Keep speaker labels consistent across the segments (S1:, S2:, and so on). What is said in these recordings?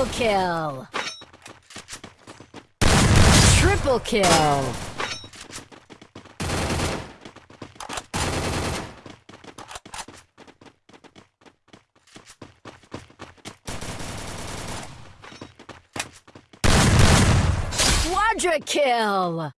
S1: Double kill! Triple kill! Quadra kill!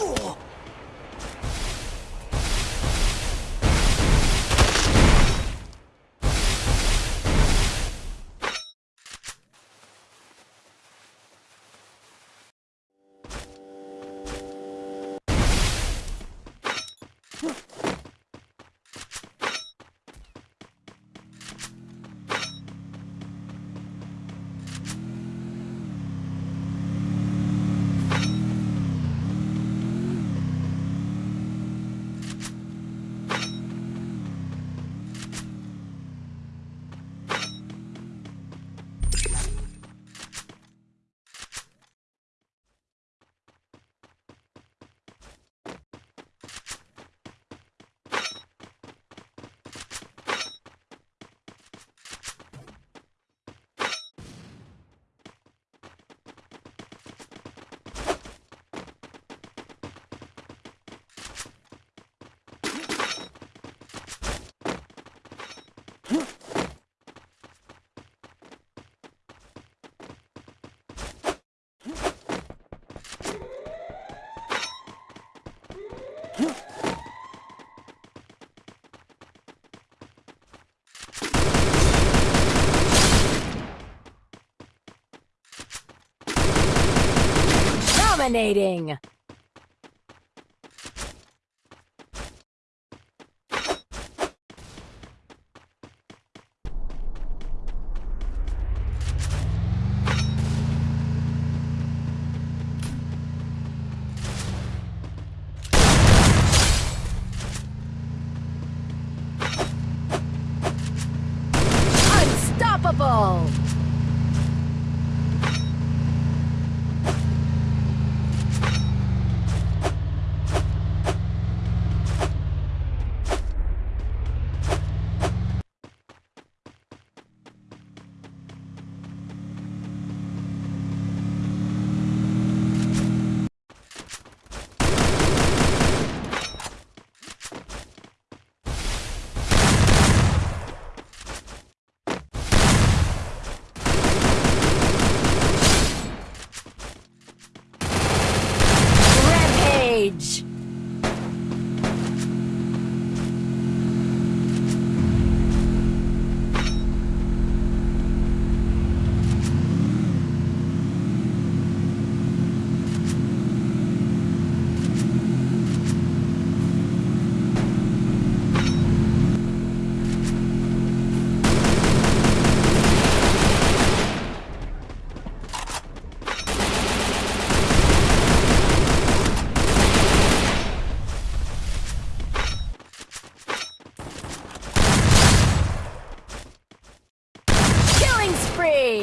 S1: 우! Dominating!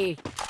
S1: me.